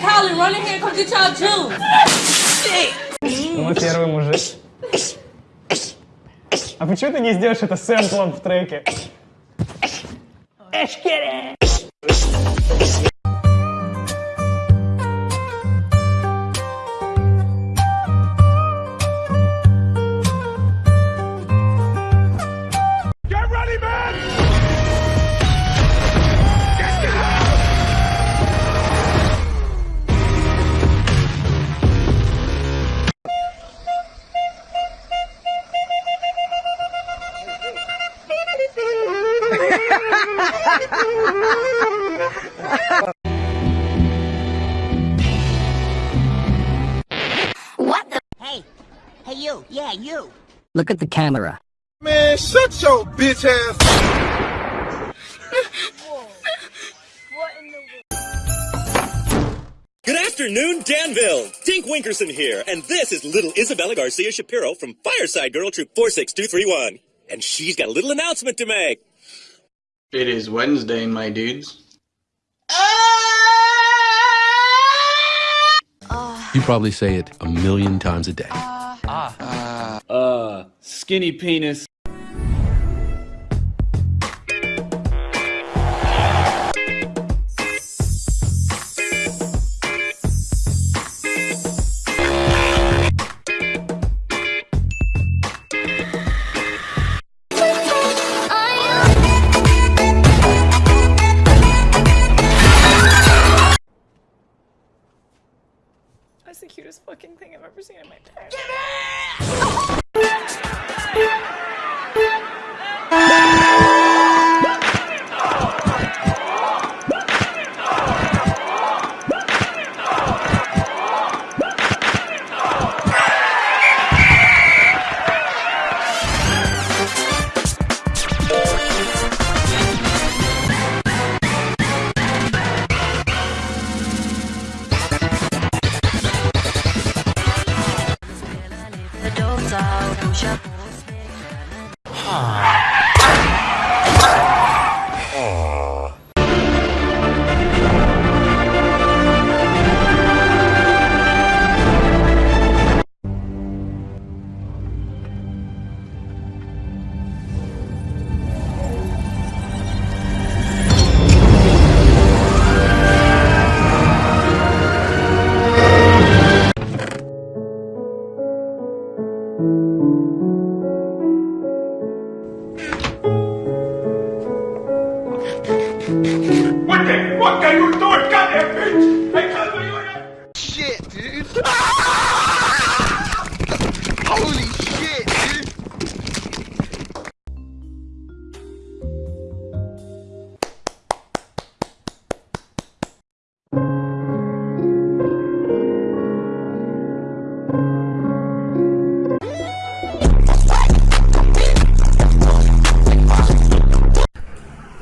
Colin, run in here and come get y'all juice. Ну, мой первый мужик. А почему ты не сделаешь это сэмплом в треке? Эшкере! Hey, hey you, yeah you. Look at the camera. Man, shut your bitch ass. What in the w Good afternoon, Danville. Dink Winkerson here, and this is little Isabella Garcia Shapiro from Fireside Girl Troop 46231. And she's got a little announcement to make. It is Wednesday, my dudes. You probably say it a million times a day. Uh, skinny penis. Cutest fucking thing I've ever seen in my entire life. Aww. What the fuck are you doing? Goddamn bitch! I can't believe it! shit, dude.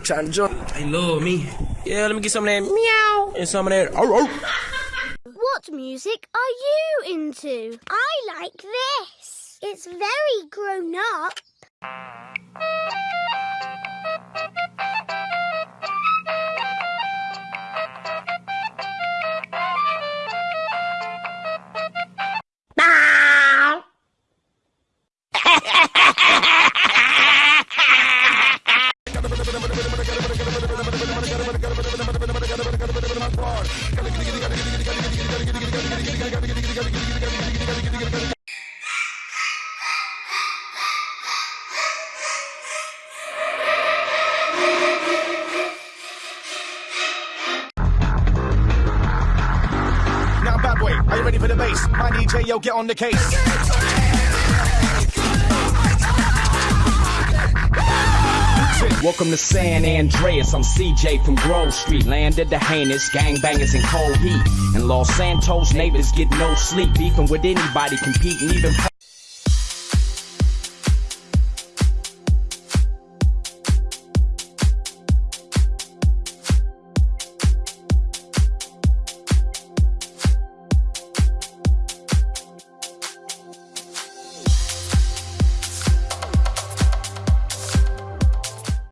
Trying to join. They love me. Yeah, let me get some of that meow and some of that. Oh, oh. What music are you into? I like this. It's very grown up. Are you ready for the bass? My DJ, yo, get on the case. Welcome to San Andreas. I'm CJ from Grove Street. Landed the heinous gangbangers in cold heat. In Los Santos, neighbors get no sleep. Beefing with anybody, competing even.